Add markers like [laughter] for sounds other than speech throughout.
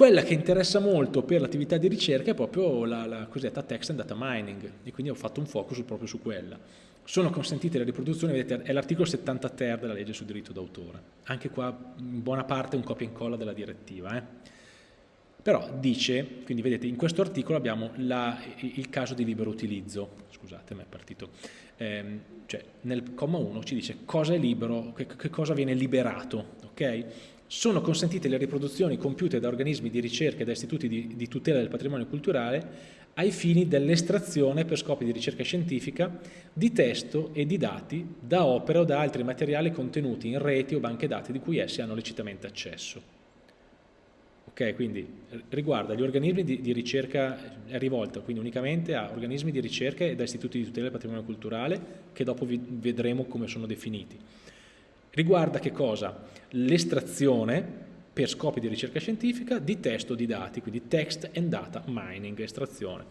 Quella che interessa molto per l'attività di ricerca è proprio la, la cosiddetta text and data mining e quindi ho fatto un focus proprio su quella. Sono consentite le riproduzioni, vedete, è l'articolo 70 ter della legge sul diritto d'autore. Anche qua in buona parte un copia e incolla della direttiva. Eh? Però dice, quindi vedete, in questo articolo abbiamo la, il caso di libero utilizzo, scusate, mi è partito, eh, cioè nel comma 1 ci dice cosa è libero, che, che cosa viene liberato, ok? Sono consentite le riproduzioni compiute da organismi di ricerca e da istituti di, di tutela del patrimonio culturale ai fini dell'estrazione per scopi di ricerca scientifica di testo e di dati da opere o da altri materiali contenuti in reti o banche dati di cui essi hanno lecitamente accesso. Ok, quindi riguarda gli organismi di, di ricerca, è rivolta quindi unicamente a organismi di ricerca e da istituti di tutela del patrimonio culturale che dopo vi, vedremo come sono definiti Riguarda che cosa? L'estrazione per scopi di ricerca scientifica di testo di dati, quindi text and data mining, estrazione,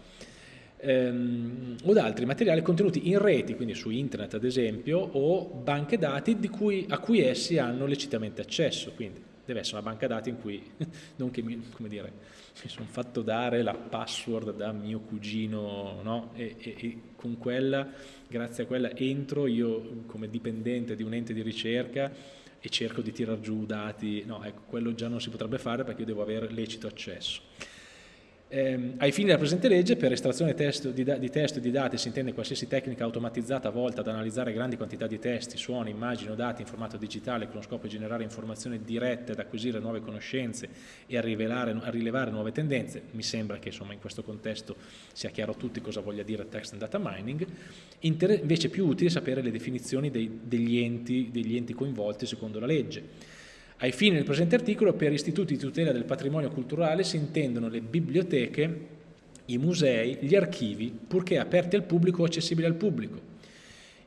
ehm, o da altri materiali contenuti in reti, quindi su internet ad esempio, o banche dati cui, a cui essi hanno lecitamente accesso, quindi deve essere una banca dati in cui, [laughs] non che mi, dire, mi sono fatto dare la password da mio cugino, no? e, e, e con quella grazie a quella entro io come dipendente di un ente di ricerca e cerco di tirar giù dati, no, ecco, quello già non si potrebbe fare perché io devo avere lecito accesso. Eh, ai fini della presente legge, per estrazione testo di, di, testo e di dati si intende qualsiasi tecnica automatizzata volta ad analizzare grandi quantità di testi, suoni, immagini o dati in formato digitale con lo scopo di generare informazioni dirette, ad acquisire nuove conoscenze e a, rivelare, a rilevare nuove tendenze. Mi sembra che insomma, in questo contesto sia chiaro a tutti cosa voglia dire text and data mining. Inter invece è più utile sapere le definizioni dei, degli, enti, degli enti coinvolti secondo la legge. Ai fini del presente articolo, per istituti di tutela del patrimonio culturale si intendono le biblioteche, i musei, gli archivi, purché aperti al pubblico o accessibili al pubblico,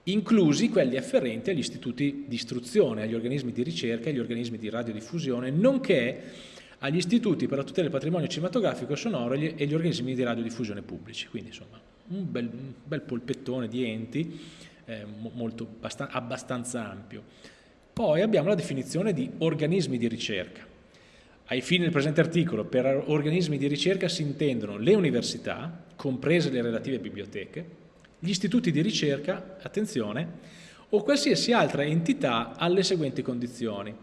inclusi quelli afferenti agli istituti di istruzione, agli organismi di ricerca, agli organismi di radiodiffusione, nonché agli istituti per la tutela del patrimonio cinematografico e sonoro e gli organismi di radiodiffusione pubblici. Quindi insomma un bel, un bel polpettone di enti eh, molto, abbastanza ampio. Poi abbiamo la definizione di organismi di ricerca. Ai fini del presente articolo, per organismi di ricerca si intendono le università, comprese le relative biblioteche, gli istituti di ricerca, attenzione, o qualsiasi altra entità alle seguenti condizioni.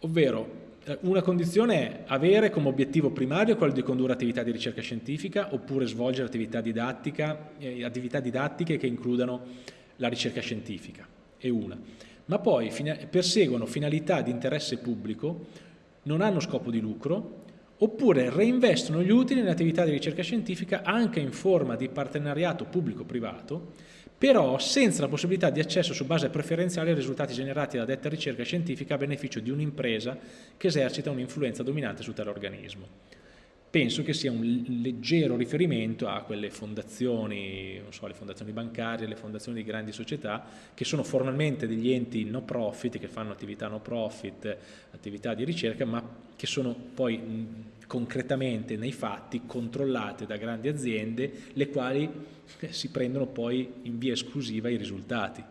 Ovvero, eh, una condizione è avere come obiettivo primario quello di condurre attività di ricerca scientifica oppure svolgere attività, didattica, eh, attività didattiche che includano la ricerca scientifica è una, ma poi perseguono finalità di interesse pubblico, non hanno scopo di lucro, oppure reinvestono gli utili in attività di ricerca scientifica anche in forma di partenariato pubblico-privato, però senza la possibilità di accesso su base preferenziale ai risultati generati da detta ricerca scientifica a beneficio di un'impresa che esercita un'influenza dominante su tale organismo penso che sia un leggero riferimento a quelle fondazioni, non so, le fondazioni bancarie, le fondazioni di grandi società, che sono formalmente degli enti no profit, che fanno attività no profit, attività di ricerca, ma che sono poi concretamente nei fatti controllate da grandi aziende, le quali eh, si prendono poi in via esclusiva i risultati.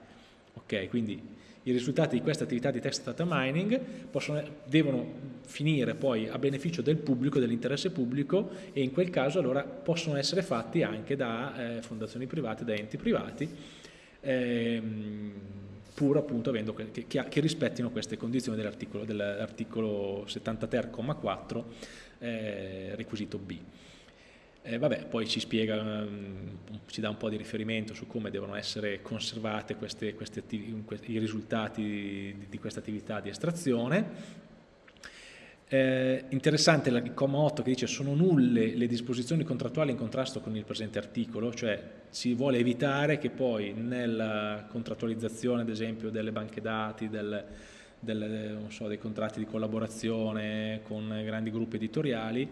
Ok, quindi i risultati di questa attività di text data mining possono, devono finire poi a beneficio del pubblico, dell'interesse pubblico e in quel caso allora possono essere fatti anche da eh, fondazioni private, da enti privati, ehm, pur appunto avendo che, che, che, rispettino queste condizioni dell'articolo dell 70 ter, 4, eh, requisito B. Eh, vabbè, poi ci spiega, um, ci dà un po' di riferimento su come devono essere queste i risultati di, di questa attività di estrazione. Eh, interessante il comma 8 che dice sono nulle le disposizioni contrattuali in contrasto con il presente articolo, cioè si vuole evitare che poi nella contrattualizzazione ad esempio delle banche dati, del, del, so, dei contratti di collaborazione con grandi gruppi editoriali,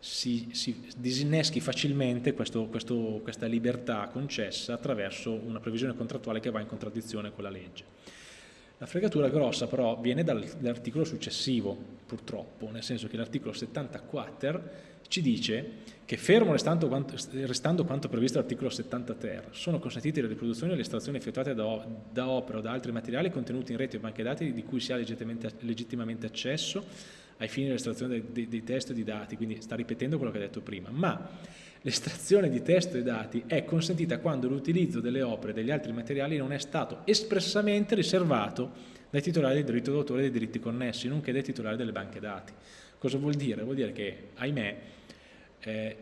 si, si disinneschi facilmente questo, questo, questa libertà concessa attraverso una previsione contrattuale che va in contraddizione con la legge. La fregatura grossa però viene dall'articolo successivo, purtroppo, nel senso che l'articolo 74 ci dice che fermo restando quanto, restando quanto previsto dall'articolo 70 ter, sono consentite le riproduzioni e le estrazioni effettuate da, da opera o da altri materiali contenuti in rete o banche dati di cui si ha legittimamente, legittimamente accesso ai fini dell'estrazione dei, dei, testi e dei dati, quindi sta ripetendo quello che ha detto prima, ma l'estrazione di testo e dati è consentita quando l'utilizzo delle opere e degli altri materiali non è stato espressamente riservato dai titolari del diritto d'autore e dei diritti connessi, nonché dai titolari delle banche dati. Cosa vuol dire? Vuol dire che, ahimè, eh,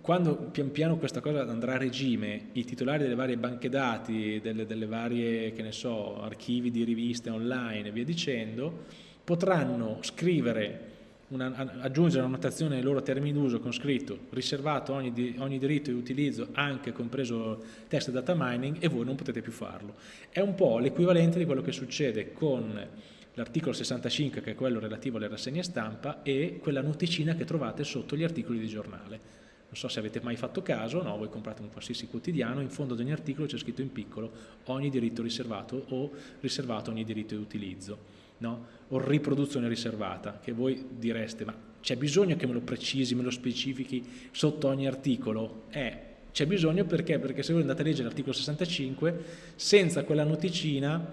quando pian piano questa cosa andrà a regime, i titolari delle varie banche dati, delle, delle varie, so, archivi di riviste online e via dicendo, potranno scrivere una, aggiungere una notazione ai loro termini d'uso con scritto riservato ogni, di, ogni diritto di utilizzo anche compreso text data mining e voi non potete più farlo. È un po' l'equivalente di quello che succede con l'articolo 65 che è quello relativo alle rassegne stampa e quella noticina che trovate sotto gli articoli di giornale. Non so se avete mai fatto caso, no, voi comprate un qualsiasi quotidiano, in fondo ad ogni articolo c'è scritto in piccolo ogni diritto riservato o riservato ogni diritto di utilizzo no? o riproduzione riservata, che voi direste ma c'è bisogno che me lo precisi, me lo specifichi sotto ogni articolo? Eh, c'è bisogno perché? Perché se voi andate a leggere l'articolo 65, senza quella noticina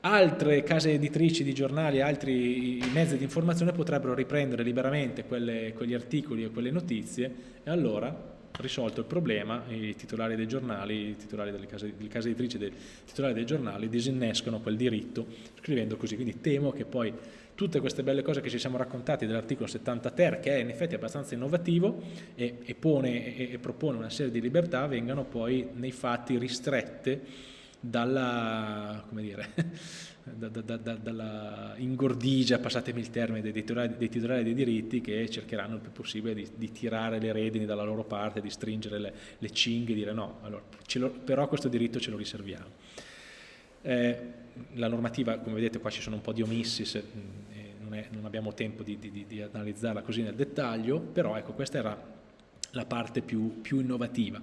altre case editrici di giornali, altri mezzi di informazione potrebbero riprendere liberamente quelle, quegli articoli e quelle notizie e allora risolto il problema, i titolari dei giornali, i titolari delle case, le case editrici, dei titolari dei giornali disinnescono quel diritto scrivendo così, quindi temo che poi tutte queste belle cose che ci siamo raccontati dell'articolo 70 ter, che è in effetti abbastanza innovativo e, e, pone, e, e propone una serie di libertà, vengano poi nei fatti ristrette dalla, come dire, [laughs] da, da, da, dalla ingordigia, passatemi il termine, dei titolari, dei titolari, dei diritti che cercheranno il più possibile di, di, tirare le redini dalla loro parte, di stringere le, le cinghie e dire no, allora, lo, però questo diritto ce lo riserviamo. Eh, la normativa, come vedete qua ci sono un po' di omissi, se, eh, non, è, non, abbiamo tempo di, di, di, analizzarla così nel dettaglio, però ecco questa era la parte più, più innovativa.